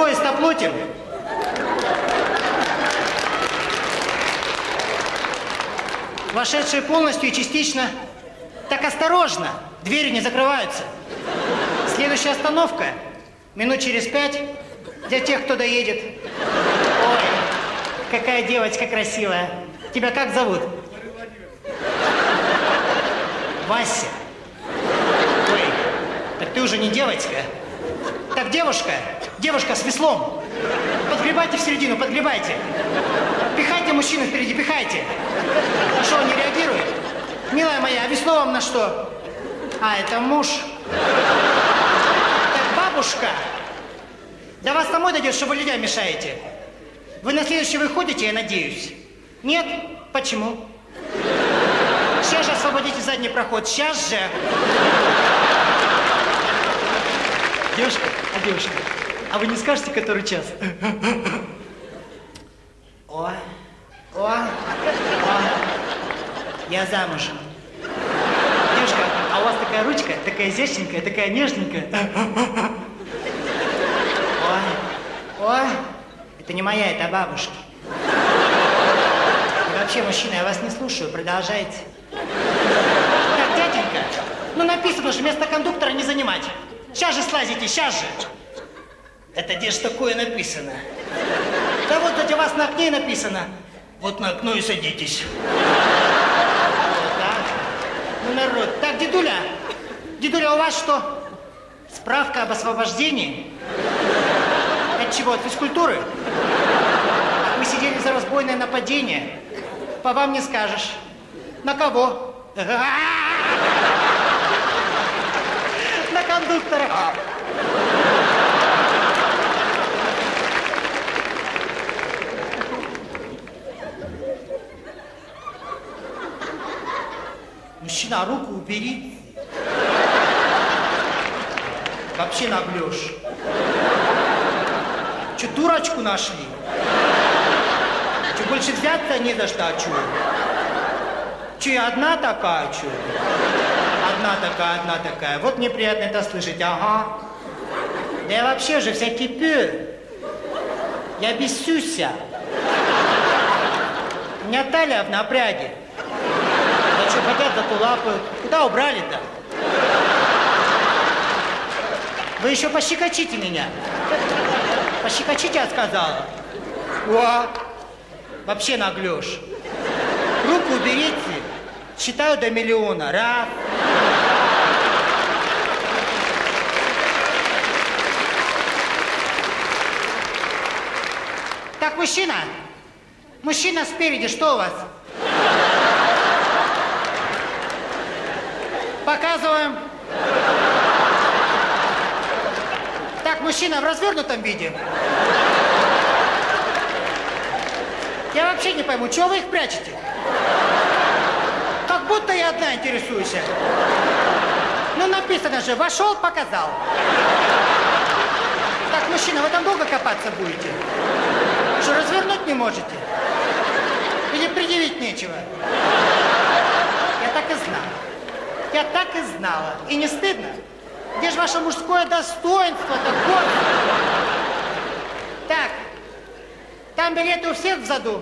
проезд оплатим? Вошедшие полностью и частично. Так осторожно, двери не закрываются. Следующая остановка. Минут через пять для тех, кто доедет. Ой, какая девочка красивая. Тебя как зовут? Вася. Ой, так ты уже не девочка. Так, девушка, девушка с веслом. Подгребайте в середину, подгребайте. Пихайте мужчину впереди, пихайте. А что, он не реагирует? Милая моя, а весло вам на что? А, это муж. Так, бабушка, до вас домой дойдет, что вы людям мешаете. Вы на следующий выходите, я надеюсь? Нет? Почему? Сейчас же освободите задний проход, сейчас же. Девушка, а девушка, а вы не скажете, который час? О, о, о, я замужем. Девушка, а у вас такая ручка, такая изящненькая, такая нежненькая. Ой, ой, это не моя, это бабушки. И вообще, мужчина, я вас не слушаю, продолжайте. Так, дяденька, ну написано же, место кондуктора не занимать. Сейчас же слазите, сейчас же. Это где ж такое написано? Да вот у вас на окне написано. Вот на окно и садитесь. Вот так. Ну, народ. Так, дедуля, дедуля, у вас что? Справка об освобождении? От чего? От физкультуры? Вы сидели за разбойное нападение. По вам не скажешь. На кого? Кондуктора. Мужчина, руку убери. Вообще наглешь. Че, дурочку нашли? Че, больше взяться не за что, а чё? Че, одна такая, чё? Одна такая, одна такая. Вот мне приятно это слышать, ага. Да я вообще же вся кипю. Я бесюся. У меня талия в напряге. Да что хотят, зато лапают. Куда убрали-то? Вы еще пощекочите меня. Пощекочите, я сказала. О, вообще наглешь. Руку уберите. Считаю до миллиона. Раз. Так, мужчина. Мужчина спереди, что у вас? Показываем. Так, мужчина в развернутом виде. Я вообще не пойму, чего вы их прячете? Будто я одна интересуюсь. Ну, написано же, вошел, показал. Так, мужчина, вы там долго копаться будете? Что, развернуть не можете? Или предъявить нечего? Я так и знала. Я так и знала. И не стыдно? Где же ваше мужское достоинство-то? Так, там билеты у всех в заду.